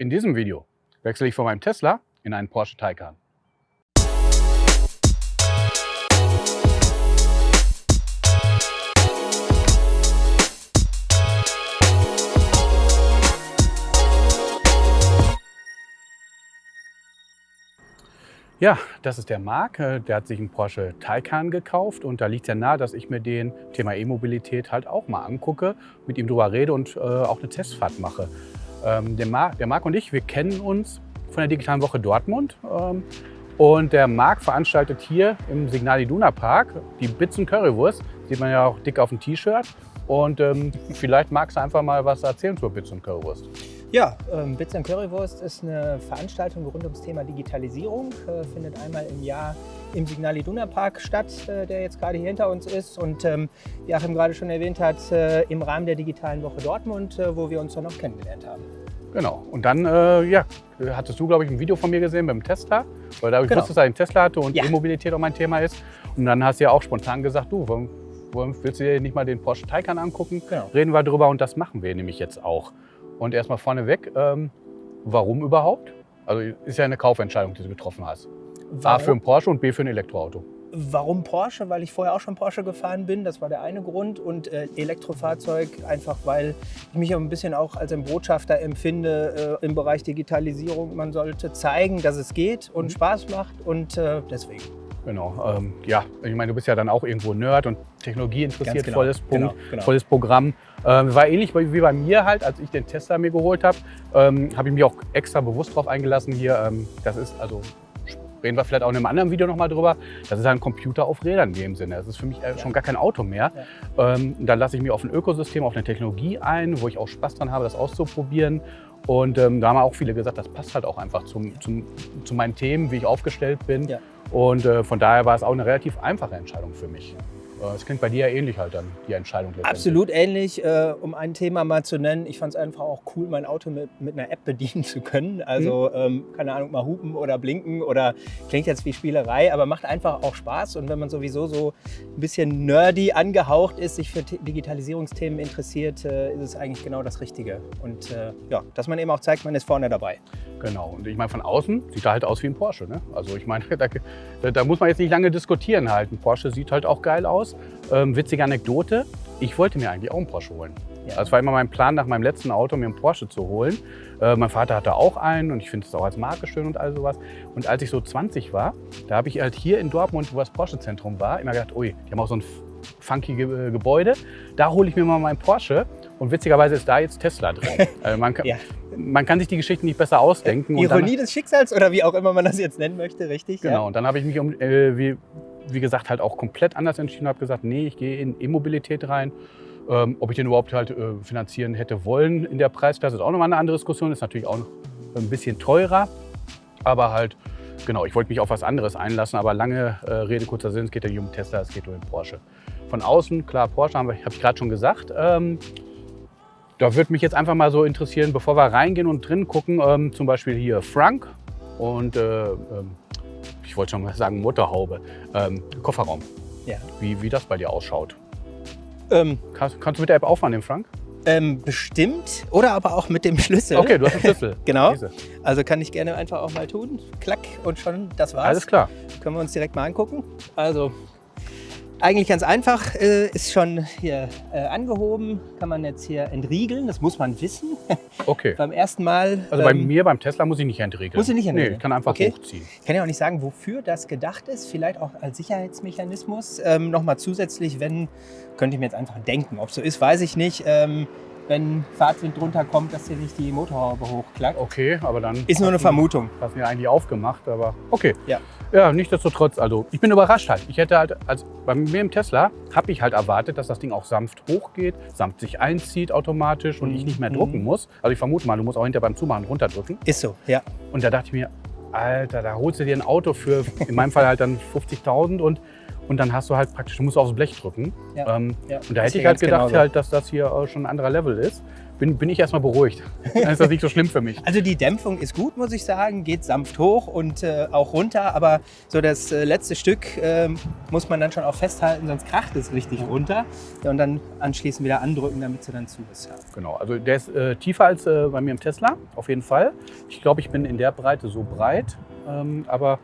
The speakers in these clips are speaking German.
In diesem Video wechsle ich von meinem Tesla in einen Porsche Taycan. Ja, das ist der Marc. Äh, der hat sich einen Porsche Taycan gekauft und da liegt ja nahe, dass ich mir den Thema E-Mobilität halt auch mal angucke, mit ihm drüber rede und äh, auch eine Testfahrt mache. Ähm, der, Marc, der Marc und ich, wir kennen uns von der Digitalen Woche Dortmund. Ähm, und der Marc veranstaltet hier im Signal Iduna Park die Bits und Currywurst. Sieht man ja auch dick auf dem T-Shirt. Und ähm, vielleicht magst du einfach mal was erzählen zur Bits und Currywurst. Ja, ähm, Bits and Currywurst ist eine Veranstaltung rund ums Thema Digitalisierung. Äh, findet einmal im Jahr im Signal Iduna Park statt, äh, der jetzt gerade hier hinter uns ist. Und ähm, wie Achim gerade schon erwähnt hat, äh, im Rahmen der Digitalen Woche Dortmund, äh, wo wir uns dann noch kennengelernt haben. Genau. Und dann, äh, ja, hattest du, glaube ich, ein Video von mir gesehen beim Tesla, weil da ich genau. wusste, dass er einen Tesla hatte und ja. E-Mobilität auch mein Thema ist. Und dann hast du ja auch spontan gesagt, du, warum, willst du dir nicht mal den Porsche Taycan angucken? Genau. Reden wir drüber und das machen wir nämlich jetzt auch. Und erstmal vorneweg, ähm, warum überhaupt? Also ist ja eine Kaufentscheidung, die du getroffen hast. Warum? A für einen Porsche und B für ein Elektroauto. Warum Porsche? Weil ich vorher auch schon Porsche gefahren bin, das war der eine Grund. Und äh, Elektrofahrzeug einfach, weil ich mich ein bisschen auch als ein Botschafter empfinde äh, im Bereich Digitalisierung. Man sollte zeigen, dass es geht und mhm. Spaß macht und äh, deswegen. Genau, ähm, ja, ich meine, du bist ja dann auch irgendwo Nerd und Technologie interessiert, genau. volles, Punkt, genau, genau. volles Programm. Ähm, war ähnlich wie bei mir halt, als ich den Tesla mir geholt habe, ähm, habe ich mich auch extra bewusst darauf eingelassen hier. Ähm, das ist also reden wir vielleicht auch in einem anderen Video nochmal drüber. Das ist ein Computer auf Rädern in dem Sinne. Das ist für mich äh, schon gar kein Auto mehr. Ja. Ähm, dann lasse ich mich auf ein Ökosystem, auf eine Technologie ein, wo ich auch Spaß dran habe, das auszuprobieren. Und ähm, da haben auch viele gesagt, das passt halt auch einfach zum, zum, zu meinen Themen, wie ich aufgestellt bin. Ja. Und äh, von daher war es auch eine relativ einfache Entscheidung für mich. Es klingt bei dir ja ähnlich halt dann, die Entscheidung. Absolut ähnlich. Äh, um ein Thema mal zu nennen, ich fand es einfach auch cool, mein Auto mit, mit einer App bedienen zu können. Also, mhm. ähm, keine Ahnung, mal hupen oder blinken oder klingt jetzt wie Spielerei, aber macht einfach auch Spaß. Und wenn man sowieso so ein bisschen nerdy angehaucht ist, sich für Digitalisierungsthemen interessiert, äh, ist es eigentlich genau das Richtige. Und äh, ja, dass man eben auch zeigt, man ist vorne dabei. Genau. Und ich meine, von außen sieht er halt aus wie ein Porsche. Ne? Also ich meine, da, da muss man jetzt nicht lange diskutieren halt. Ein Porsche sieht halt auch geil aus. Ähm, witzige Anekdote, ich wollte mir eigentlich auch einen Porsche holen. Ja. Das war immer mein Plan, nach meinem letzten Auto mir einen Porsche zu holen. Äh, mein Vater hatte auch einen und ich finde es auch als Marke schön und all sowas. Und als ich so 20 war, da habe ich halt hier in Dortmund, wo das Porsche-Zentrum war, immer gedacht, ui, die haben auch so ein funky Ge Gebäude. Da hole ich mir mal meinen Porsche. Und witzigerweise ist da jetzt Tesla drin. also man, kann, ja. man, kann, sich die Geschichte nicht besser ausdenken. Äh, Ironie dann, des Schicksals oder wie auch immer man das jetzt nennen möchte, richtig? Genau, ja. und dann habe ich mich um, äh, wie, wie gesagt, halt auch komplett anders entschieden, habe gesagt, nee, ich gehe in E-Mobilität rein. Ähm, ob ich den überhaupt halt äh, finanzieren hätte wollen in der Preisklasse, ist auch nochmal eine andere Diskussion. Ist natürlich auch noch ein bisschen teurer, aber halt, genau, ich wollte mich auf was anderes einlassen, aber lange äh, Rede, kurzer Sinn, es geht ja nicht um Tesla, es geht um den Porsche. Von außen, klar, Porsche habe hab ich gerade schon gesagt. Ähm, da würde mich jetzt einfach mal so interessieren, bevor wir reingehen und drin gucken, ähm, zum Beispiel hier Frank und äh, ähm, ich wollte schon mal sagen Motorhaube, ähm, Kofferraum. Ja. Wie, wie das bei dir ausschaut. Ähm, kannst, kannst, du mit der App aufmachen, den Frank? Ähm, bestimmt oder aber auch mit dem Schlüssel. Okay, du hast einen Schlüssel. genau. Diese. Also kann ich gerne einfach auch mal tun. Klack und schon, das war's. Alles klar. Können wir uns direkt mal angucken. Also eigentlich ganz einfach, äh, ist schon hier äh, angehoben, kann man jetzt hier entriegeln, das muss man wissen. Okay. beim ersten Mal. Also bei ähm, mir, beim Tesla, muss ich nicht entriegeln. Muss ich nicht entriegeln? Nee, ich kann einfach okay. hochziehen. Ich kann ja auch nicht sagen, wofür das gedacht ist, vielleicht auch als Sicherheitsmechanismus. Ähm, Nochmal zusätzlich, wenn, könnte ich mir jetzt einfach denken. Ob so ist, weiß ich nicht. Ähm, wenn Fahrtwind drunter kommt, dass hier nicht die Motorhaube hochklackt. Okay, aber dann... Ist nur eine Vermutung. Hast du ja eigentlich aufgemacht, aber okay. Ja. Ja, nichtsdestotrotz, also ich bin überrascht halt. Ich hätte halt, also bei mir im Tesla habe ich halt erwartet, dass das Ding auch sanft hochgeht, sanft sich einzieht automatisch und mhm. ich nicht mehr drucken mhm. muss. Also ich vermute mal, du musst auch hinter beim Zumachen runterdrücken. Ist so, ja. Und da dachte ich mir, Alter, da holst du dir ein Auto für, in meinem Fall halt dann 50.000 und und dann hast du halt praktisch, du musst aufs Blech drücken. Ja, ähm, ja, und da hätte ich halt gedacht, halt, dass das hier schon ein anderer Level ist. bin, bin ich erstmal beruhigt. Dann ist das nicht so schlimm für mich. Also die Dämpfung ist gut, muss ich sagen, geht sanft hoch und äh, auch runter, aber so das äh, letzte Stück ähm, muss man dann schon auch festhalten, sonst kracht es richtig runter ja, und dann anschließend wieder andrücken, damit sie dann zu ist. Genau, also der ist äh, tiefer als äh, bei mir im Tesla, auf jeden Fall. Ich glaube, ich bin in der Breite so breit, ähm, aber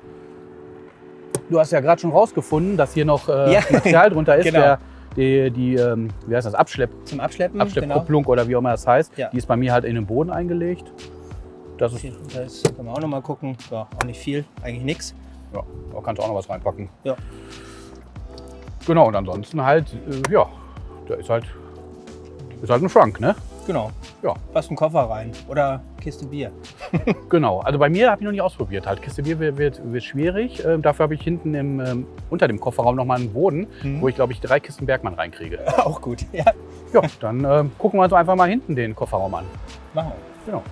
du hast ja gerade schon rausgefunden, dass hier noch äh, Ja. Material drunter ist, Genau. der, die, die ähm, wie heißt das, Abschlepp, Zum Abschleppen, Abschleppkupplung oder wie auch immer das heißt, Ja. die ist bei mir halt in den Boden eingelegt. Das ist, genau. Das können wir auch noch mal gucken. Ja, auch nicht viel, eigentlich nichts. ja, da kannst du auch noch was reinpacken. Ja. Genau, und ansonsten halt, äh, ja, da ist halt, ist halt ein Schrank, ne? Genau. Ja. Passt ein Koffer rein oder Kiste Bier. Genau, also bei mir habe ich noch nicht ausprobiert. Halt, Kiste Bier wird, wird, wird schwierig. Ähm, dafür habe ich hinten im, ähm, unter dem Kofferraum nochmal einen Boden, Mhm. wo ich glaube ich drei Kisten Bergmann reinkriege. auch gut. Ja, Ja, dann ähm, gucken wir uns einfach mal hinten den Kofferraum an. machen wir. Genau.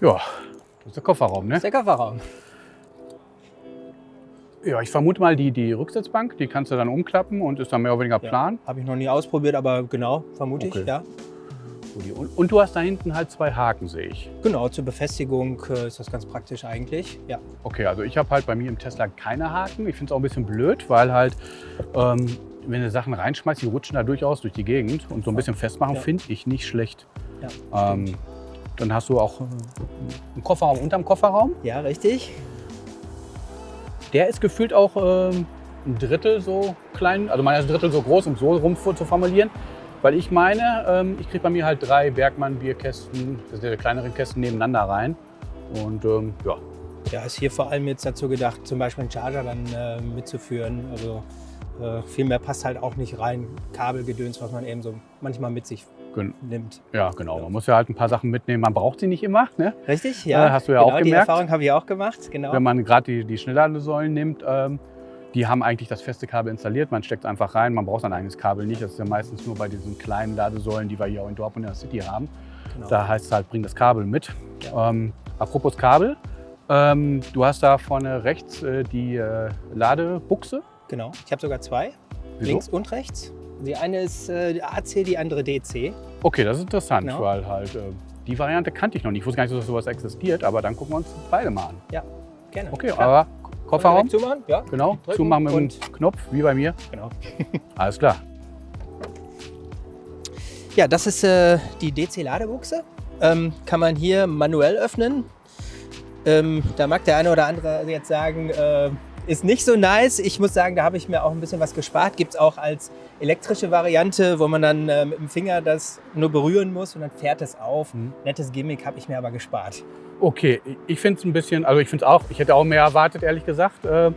Ja, das ist der Kofferraum, ne? Das ist der Kofferraum. Ja, ich vermute mal die, die Rücksitzbank, die kannst du dann umklappen und ist dann mehr oder weniger plan. Habe ich noch nie ausprobiert, aber genau, vermute Okay. ich, ja. Und, und du hast da hinten halt zwei Haken, sehe ich. Genau, zur Befestigung äh, ist das ganz praktisch eigentlich. Ja. Okay, also ich habe halt bei mir im Tesla keine Haken. Ich finde es auch ein bisschen blöd, weil halt, ähm, wenn du Sachen reinschmeißt, die rutschen da durchaus durch die Gegend und so ein bisschen festmachen Ja. finde ich nicht schlecht. Ja, Ähm, dann hast du auch äh, einen Kofferraum unterm Kofferraum. ja, richtig. Der ist gefühlt auch ähm, ein Drittel so klein, also meiner ist ein Drittel so groß, um so rum zu formulieren. Weil ich meine, ähm, ich kriege bei mir halt drei Bergmann-Bierkästen, das sind ja die kleineren Kästen nebeneinander rein. Und ähm, ja, Ja, ist hier vor allem jetzt dazu gedacht, zum Beispiel einen Charger dann äh, mitzuführen. Also äh, viel mehr passt halt auch nicht rein. Kabelgedöns, was man eben so manchmal mit sich gen- nimmt. ja, genau. Man muss ja halt ein paar Sachen mitnehmen. Man braucht sie nicht immer. Ne? Richtig? Ja, hast du ja genau, auch Die gemerkt. Erfahrung habe ich auch gemacht, genau. Wenn man gerade die, die Schnellladesäulen nimmt, ähm, die haben eigentlich das feste Kabel installiert. Man steckt es einfach rein. Man braucht sein eigenes Kabel nicht. Das ist ja meistens nur bei diesen kleinen Ladesäulen, die wir hier auch in Dortmund in der City haben. genau. Da heißt es halt, bring das Kabel mit. Ähm, apropos Kabel, ähm, du hast da vorne rechts äh, die äh, Ladebuchse. Genau. Ich habe sogar zwei, Wieso? links und rechts. Die eine ist äh, AC, die andere DC. Okay, das ist interessant, Genau. weil halt äh, die Variante kannte ich noch nicht. Ich wusste gar nicht, dass sowas existiert, aber dann gucken wir uns beide mal an. Gerne. Okay, Klar. aber Kofferraum, zumachen? Ja, genau, drücken zumachen mit dem und- Knopf, wie bei mir. genau. Alles klar. Ja, das ist äh, die DC-Ladebuchse. Ähm, kann man hier manuell öffnen. Ähm, da mag der eine oder andere jetzt sagen, äh, ist nicht so nice. Ich muss sagen, da habe ich mir auch ein bisschen was gespart. Gibt es auch als elektrische Variante, wo man dann äh, mit dem Finger das nur berühren muss und dann fährt es auf. Mhm. Nettes Gimmick habe ich mir aber gespart. Okay, ich finde es ein bisschen, also ich finde es auch, ich hätte auch mehr erwartet, ehrlich gesagt. Äh,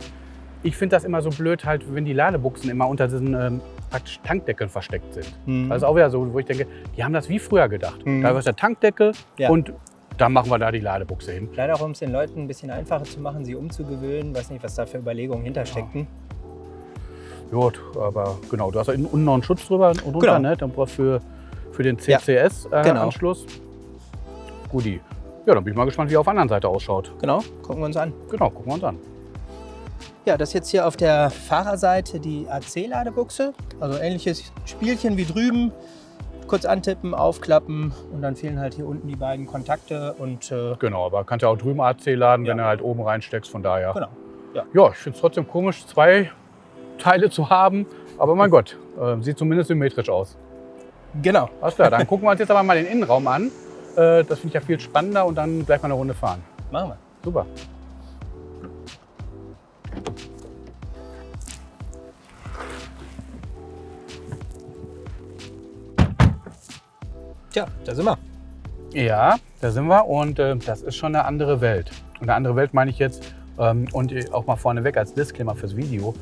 Ich finde das immer so blöd, halt, wenn die Ladebuchsen immer unter diesen ähm, praktisch Tankdeckeln versteckt sind. Mhm. Das ist auch wieder so, wo ich denke, die haben das wie früher gedacht. Mhm. Da ist der Tankdeckel Ja. und dann machen wir da die Ladebuchse hin. Leider auch, um es den Leuten ein bisschen einfacher zu machen, sie umzugewöhnen. Weiß nicht, was da für Überlegungen hintersteckten. Gut, aber genau, du hast da unten noch einen Schutz drüber und drunter, Genau. ne? Dann brauchst du für, für den Ja. Genau. CCS-Anschluss. Guti. Ja, dann bin ich mal gespannt, wie er auf der anderen Seite ausschaut. Genau, gucken wir uns an. Genau, gucken wir uns an. Ja, das ist jetzt hier auf der Fahrerseite die AC-Ladebuchse. Also ähnliches Spielchen wie drüben. Kurz antippen, aufklappen und dann fehlen halt hier unten die beiden Kontakte und äh, Genau, aber kannst ja auch drüben AC laden, wenn Ja. du halt oben reinsteckst, von daher. genau. Ja, ich finde es trotzdem komisch, zwei Teile zu haben. Aber mein Gott, äh, sieht zumindest symmetrisch aus. Genau. Alles klar, dann gucken wir uns jetzt aber mal den Innenraum an. Äh, das finde ich ja viel spannender und dann gleich mal eine Runde fahren. Machen wir. Super. Tja, da sind wir. Ja, da sind wir und äh, das ist schon eine andere Welt. Und eine andere Welt meine ich jetzt, ähm, und äh, auch mal vorneweg als Disclaimer fürs Video,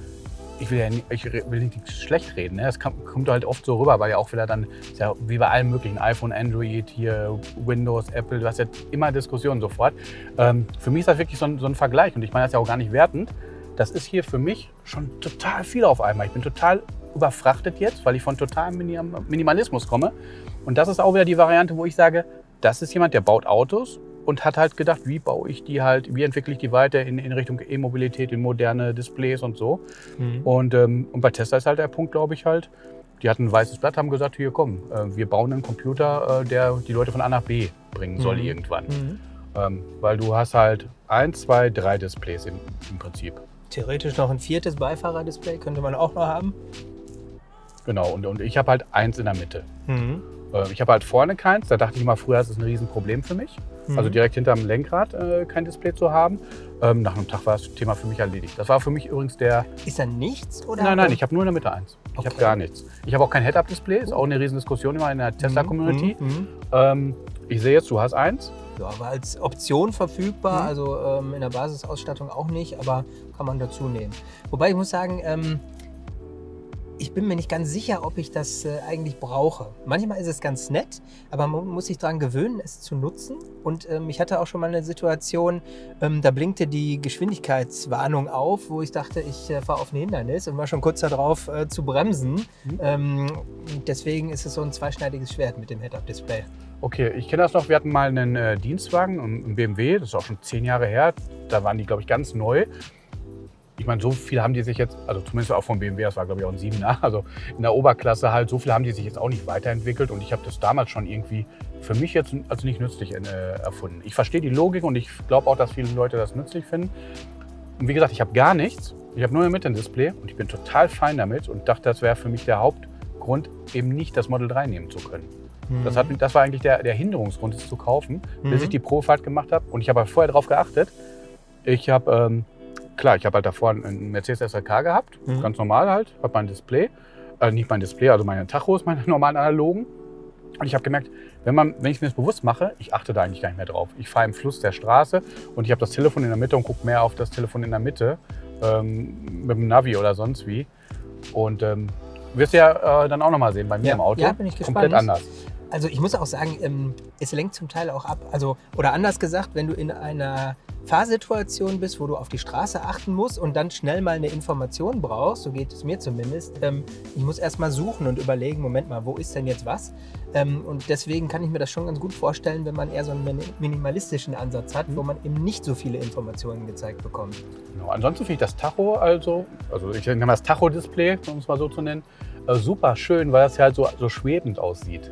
ich will ja nicht, ich will nicht schlecht reden. Ne? Das kommt halt oft so rüber, weil ja auch wieder dann, ja wie bei allen möglichen, iPhone, Android, hier Windows, Apple, du hast ja immer Diskussionen sofort. Ähm, für mich ist das wirklich so ein, so ein Vergleich und ich meine das ja auch gar nicht wertend. Das ist hier für mich schon total viel auf einmal. Ich bin total überfrachtet jetzt, weil ich von totalem Minim Minimalismus komme. Und das ist auch wieder die Variante, wo ich sage, das ist jemand, der baut Autos und hat halt gedacht, wie baue ich die halt, wie entwickle ich die weiter in, in Richtung E-Mobilität, in moderne Displays und so. Mhm. Und, ähm, und bei Tesla ist halt der Punkt, glaube ich, halt, die hatten ein weißes Blatt, haben gesagt, hier komm, äh, wir bauen einen Computer, äh, der die Leute von A nach B bringen soll Mhm. irgendwann. Mhm. Ähm, weil du hast halt eins, zwei, drei Displays im, im Prinzip. Theoretisch noch ein viertes Beifahrerdisplay könnte man auch noch haben. Genau, und, und ich habe halt eins in der Mitte. Mhm. Äh, ich habe halt vorne keins, da dachte ich immer, früher ist das ein Riesenproblem für mich. Mhm. Also direkt hinterm Lenkrad äh, kein Display zu haben. Ähm, nach einem Tag war das Thema für mich erledigt. Das war für mich übrigens der. Ist da nichts? Oder? Nein, nein, ich habe nur in der Mitte eins. Ich habe gar nichts. Ich habe auch kein Head-Up-Display, ist auch eine Riesendiskussion immer in der Tesla-Community. Mhm. Mhm. Ähm, ich sehe jetzt, du hast eins. Ja, aber als Option verfügbar, Mhm. also ähm, in der Basisausstattung auch nicht, aber kann man dazu nehmen. Wobei ich muss sagen, ähm, ich bin mir nicht ganz sicher, ob ich das äh, eigentlich brauche. Manchmal ist es ganz nett, aber man muss sich daran gewöhnen, es zu nutzen. Und ähm, ich hatte auch schon mal eine Situation, ähm, da blinkte die Geschwindigkeitswarnung auf, wo ich dachte, ich äh, fahre auf ein Hindernis und war schon kurz darauf äh, zu bremsen. Mhm. Ähm, deswegen ist es so ein zweischneidiges Schwert mit dem Head-Up-Display. Okay, ich kenne das noch. Wir hatten mal einen äh, Dienstwagen, einen BMW, das ist auch schon zehn Jahre her. Da waren die, glaube ich, ganz neu. Ich meine, so viel haben die sich jetzt, also zumindest auch vom BMW, das war, glaube ich, auch ein 7er, also in der Oberklasse halt, so viel haben die sich jetzt auch nicht weiterentwickelt. Und ich habe das damals schon irgendwie für mich jetzt als nicht nützlich äh, erfunden. Ich verstehe die Logik und ich glaube auch, dass viele Leute das nützlich finden. Und wie gesagt, ich habe gar nichts. Ich habe nur ein Display und ich bin total fein damit und dachte, das wäre für mich der Hauptgrund, eben nicht das Model 3 nehmen zu können. Das, hat, das war eigentlich der, der Hinderungsgrund, es zu kaufen, bis Mhm. ich die Probefahrt gemacht habe. Und ich habe vorher darauf geachtet. Ich habe, ähm, klar, ich habe halt davor einen Mercedes SLK gehabt, Mhm. ganz normal halt, habe mein Display, äh, nicht mein Display, also meine Tachos, meine normalen analogen. Und ich habe gemerkt, wenn, man, wenn ich mir das bewusst mache, ich achte da eigentlich gar nicht mehr drauf. Ich fahre im Fluss der Straße und ich habe das Telefon in der Mitte und gucke mehr auf das Telefon in der Mitte ähm, mit dem Navi oder sonst wie. Und ähm, wirst ja äh, dann auch nochmal sehen bei mir Ja, im Auto. ja, bin ich Komplett gespannt. anders. Also ich muss auch sagen, ähm, es lenkt zum Teil auch ab. Also, oder anders gesagt, wenn du in einer Fahrsituation bist, wo du auf die Straße achten musst und dann schnell mal eine Information brauchst, so geht es mir zumindest, ähm, ich muss erst mal suchen und überlegen, Moment mal, wo ist denn jetzt was? Ähm, und deswegen kann ich mir das schon ganz gut vorstellen, wenn man eher so einen mini- minimalistischen Ansatz hat, wo man eben nicht so viele Informationen gezeigt bekommt. Genau. Ansonsten finde ich das Tacho also, also ich nenne das Tacho-Display, um es mal so zu nennen, äh, super schön, weil das ja halt so, so schwebend aussieht.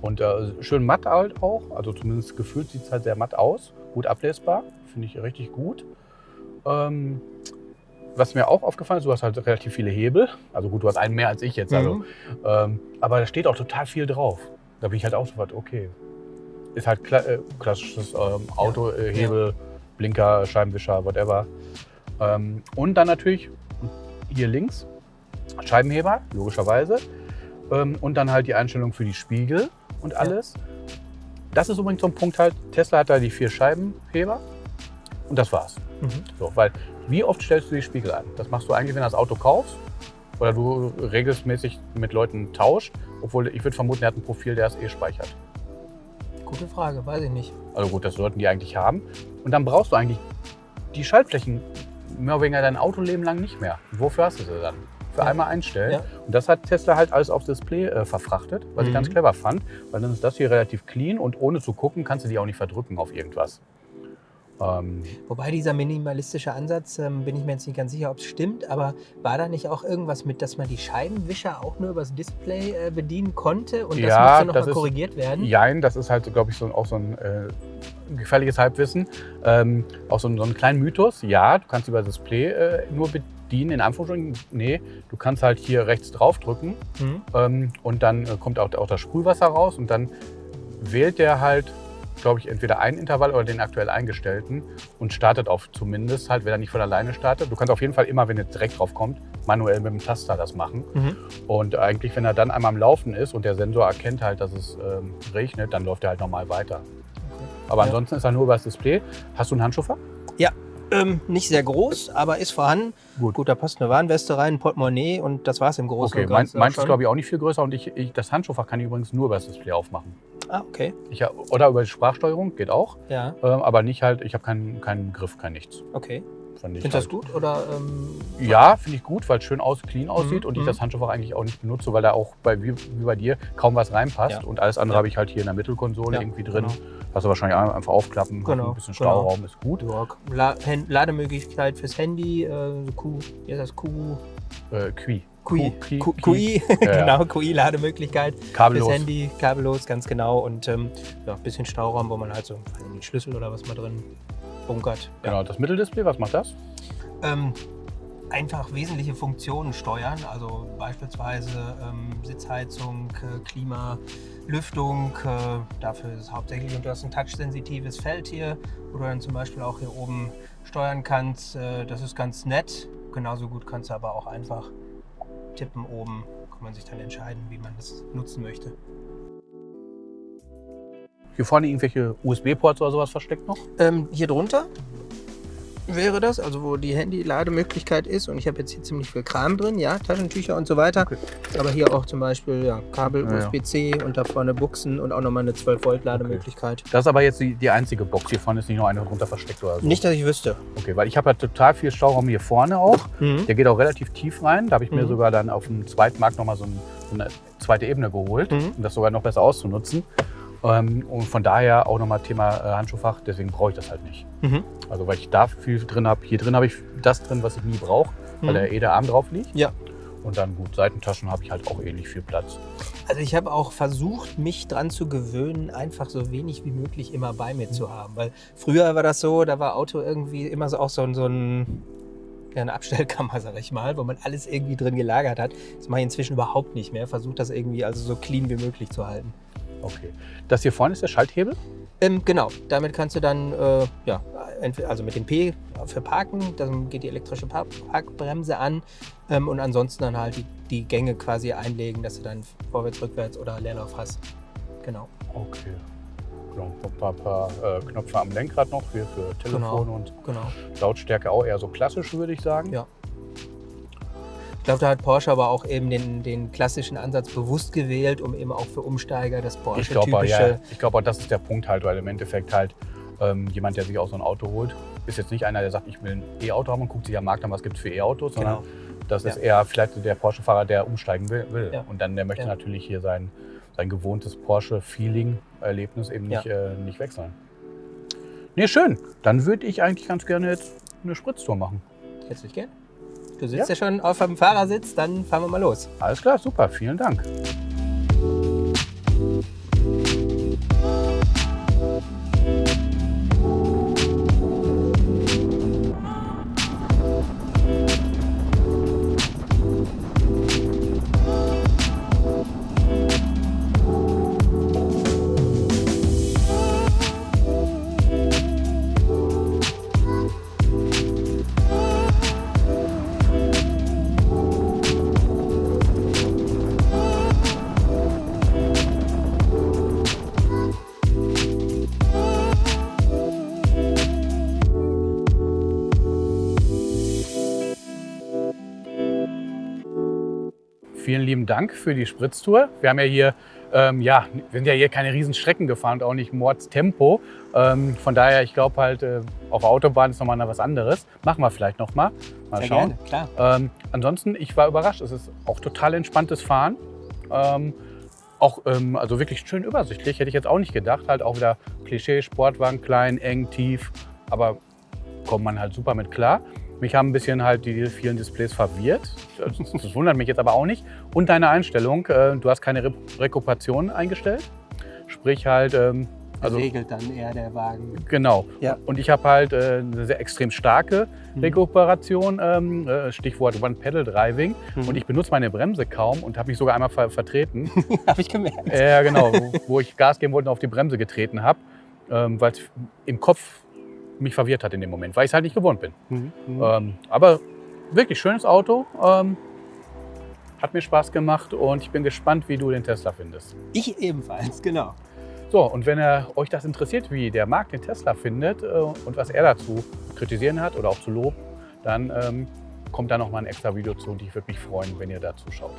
Und äh, schön matt halt auch, also zumindest gefühlt sieht es halt sehr matt aus, gut ablesbar, finde ich richtig gut. Ähm, was mir auch aufgefallen ist, du hast halt relativ viele Hebel, also gut, du hast einen mehr als ich jetzt, also, Mhm. ähm, aber da steht auch total viel drauf. Da bin ich halt auch sofort, okay, ist halt kla äh, klassisches ähm, Auto, äh, Hebel, Blinker, Scheibenwischer, whatever. Ähm, und dann natürlich hier links Scheibenheber, logischerweise. Ähm, und dann halt die Einstellung für die Spiegel und alles. Das ist übrigens so ein Punkt halt, Tesla hat da die vier Scheibenheber und das war's. Mhm. So, weil wie oft stellst du die Spiegel ein? Das machst du eigentlich, wenn du das Auto kaufst oder du regelmäßig mit Leuten tauscht. Obwohl ich würde vermuten, er hat ein Profil, der es eh speichert. Gute Frage, weiß ich nicht. Also gut, das sollten die eigentlich haben. Und dann brauchst du eigentlich die Schaltflächen mehr oder weniger dein Autoleben lang nicht mehr. Wofür hast du sie dann? Für Ja. einmal einstellen. Ja. Und das hat Tesla halt alles aufs Display äh, verfrachtet, was ich Mhm. ganz clever fand. Weil dann ist das hier relativ clean und ohne zu gucken kannst du die auch nicht verdrücken auf irgendwas. Ähm, Wobei dieser minimalistische Ansatz, ähm, bin ich mir jetzt nicht ganz sicher, ob es stimmt, aber war da nicht auch irgendwas mit, dass man die Scheibenwischer auch nur übers Display äh, bedienen konnte und das Ja, musste noch das mal ist- korrigiert werden? Jein, das ist halt, glaube ich, so, auch so ein äh, gefährliches Halbwissen. Ähm, auch so, ein- so einen kleinen Mythos. Ja, du kannst über das Display äh, nur bedienen, in Anführungsstrichen. Nee, du kannst halt hier rechts draufdrücken Mhm. ähm, und dann äh, kommt auch, auch das Sprühwasser raus und dann wählt der halt, glaube ich, entweder einen Intervall oder den aktuell eingestellten und startet auf zumindest halt, wenn er nicht von alleine startet. Du kannst auf jeden Fall immer, wenn er direkt drauf kommt, manuell mit dem Taster das machen. Mhm. Und eigentlich, wenn er dann einmal am Laufen ist und der Sensor erkennt halt, dass es ähm, regnet, dann läuft er halt normal weiter. Aber Ja. ansonsten ist er nur über das Display. Hast du einen Handschufer? Ähm, nicht sehr groß, aber ist vorhanden. Gut. Gut, da passt eine Warnweste rein, ein Portemonnaie und das war es im Großen Okay, und mein, Ganzen. meins ist glaube ich auch nicht viel größer und ich, ich, das Handschuhfach kann ich übrigens nur über das Display aufmachen. Ah, okay. Ich, oder über die Sprachsteuerung, geht auch, Ja, ähm, aber nicht halt, ich habe keinen, keinen Griff, kein nichts. okay. Findest du halt. das gut? Oder, ähm, Ja, finde ich gut, weil es schön aus, clean aussieht Mhm, und ich mhm. das Handschuhfach eigentlich auch nicht benutze, weil da auch bei, wie, wie bei dir kaum was reinpasst Ja. und alles andere Ja. habe ich halt hier in der Mittelkonsole irgendwie drin. genau. Du wahrscheinlich einfach aufklappen, Genau, ein bisschen genau. Stauraum ist gut. Ja, Lademöglichkeit fürs Handy, äh, Q, wie heißt das? Q, Äh. QI, Qui- Q- Qui. QI, Ja, ja. genau, QI-Lademöglichkeit Kabellos. fürs Handy, kabellos, ganz genau. Und ähm, ja, ein bisschen Stauraum, wo man halt so nicht, Schlüssel oder was mal drin bunkert. Ja. Genau, das Mitteldisplay, was macht das? Ähm, einfach wesentliche Funktionen steuern, also beispielsweise ähm, Sitzheizung, äh, Klima, Lüftung. Äh, dafür ist es hauptsächlich und du hast ein touchsensitives Feld hier, wo du dann zum Beispiel auch hier oben steuern kannst. Äh, das ist ganz nett. Genauso gut kannst du aber auch einfach tippen oben. Kann man sich dann entscheiden, wie man das nutzen möchte. Hier vorne irgendwelche USB-Ports oder sowas versteckt noch? Ähm, hier drunter wäre das, also wo die Handy-Lademöglichkeit ist. Und ich habe jetzt hier ziemlich viel Kram drin, ja, Taschentücher und so weiter. Okay. Aber hier auch zum Beispiel ja, Kabel, Ja, ja. USB-C und da vorne Buchsen und auch nochmal eine 12-Volt-Lademöglichkeit. Das ist aber jetzt die, die einzige Box. Hier vorne ist nicht noch eine drunter versteckt oder so. Nicht, dass ich wüsste. Okay, weil ich habe halt total viel Stauraum hier vorne auch. Mhm. Der geht auch relativ tief rein. Da habe ich mir Mhm. sogar dann auf dem zweiten Markt nochmal so, ein, so eine zweite Ebene geholt, Mhm. um das sogar noch besser auszunutzen. Ähm, und von daher auch nochmal Thema äh, Handschuhfach, deswegen brauche ich das halt nicht. Mhm. Also weil ich da viel drin habe. Hier drin habe ich das drin, was ich nie brauche, weil Mhm. der eh der Arm drauf liegt. Ja. Und dann gut, Seitentaschen habe ich halt auch ähnlich viel Platz. Also ich habe auch versucht, mich dran zu gewöhnen, einfach so wenig wie möglich immer bei mir zu haben. Weil früher war das so, da war Auto irgendwie immer so auch so, ein- so ein, ja, eine Abstellkammer, sag ich mal, wo man alles irgendwie drin gelagert hat. Das mache ich inzwischen überhaupt nicht mehr. Versuche das irgendwie also so clean wie möglich zu halten. Okay. Das hier vorne ist der Schalthebel. Ähm, genau, damit kannst du dann, äh, ja, entweder, also mit dem P für Parken, dann geht die elektrische Park Parkbremse an ähm, und ansonsten dann halt die, die Gänge quasi einlegen, dass du dann vorwärts, rückwärts oder Leerlauf hast. Genau. Okay. Genau, ein paar, paar äh, Knöpfe am Lenkrad noch für, für Telefon Genau. und Genau. Lautstärke auch eher so klassisch, würde ich sagen. Ja. Ich glaube, da hat Porsche aber auch eben den, den klassischen Ansatz bewusst gewählt, um eben auch für Umsteiger das Ich glaube, ja, Porsche-typische. ich glaube, das ist der Punkt halt, weil im Endeffekt halt ähm, jemand, der sich auch so ein Auto holt, ist jetzt nicht einer, der sagt, ich will ein E-Auto haben und guckt sich am Markt an, was gibt es für E-Autos, sondern Genau. das ist Ja. eher vielleicht der Porsche-Fahrer, der umsteigen will. will. Ja. Und dann der möchte Ja. natürlich hier sein, sein gewohntes Porsche-Feeling-Erlebnis eben nicht, äh, nicht wechseln. Nee, schön. Dann würde ich eigentlich ganz gerne jetzt eine Spritztour machen. Herzlich gern. Du sitzt ja. schon auf dem Fahrersitz, dann fahren wir mal los. Alles klar, super, vielen Dank. Vielen lieben Dank für die Spritztour. Wir haben ja hier, ähm, ja, wir sind ja hier keine riesen Strecken gefahren und auch nicht Mordstempo. Ähm, von daher, ich glaube halt, äh, auf der Autobahn ist nochmal was anderes. Machen wir vielleicht nochmal. Mal Sehr schauen. gerne, klar. Ähm, ansonsten, ich war überrascht. Es ist auch total entspanntes Fahren. Ähm, auch ähm, also wirklich schön übersichtlich, hätte ich jetzt auch nicht gedacht. Halt auch wieder Klischee, Sportwagen, klein, eng, tief. Aber kommt man halt super mit klar. Mich haben ein bisschen halt die vielen Displays verwirrt. Das, das wundert mich jetzt aber auch nicht. Und deine Einstellung, äh, du hast keine Re Rekuperation eingestellt. Sprich halt, ähm, also Regelt dann eher der Wagen. Genau. Ja. Und ich habe halt äh, eine sehr extrem starke Mhm. Rekuperation, ähm, äh, Stichwort One-Pedal-Driving. Mhm. Und ich benutze meine Bremse kaum und habe mich sogar einmal ver vertreten. Habe ich gemerkt. Ja, genau, wo, wo ich Gas geben wollte und auf die Bremse getreten habe, ähm, weil es im Kopf mich verwirrt hat in dem Moment, weil ich es halt nicht gewohnt bin. Mhm. Ähm, aber wirklich schönes Auto, ähm, hat mir Spaß gemacht und ich bin gespannt, wie du den Tesla findest. Ich ebenfalls, genau. So, und wenn er, euch das interessiert, wie der Markt den Tesla findet äh, und was er dazu kritisieren hat oder auch zu loben, dann ähm, kommt da noch mal ein extra Video zu und ich würde mich freuen, wenn ihr dazu schaut.